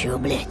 еще, блядь?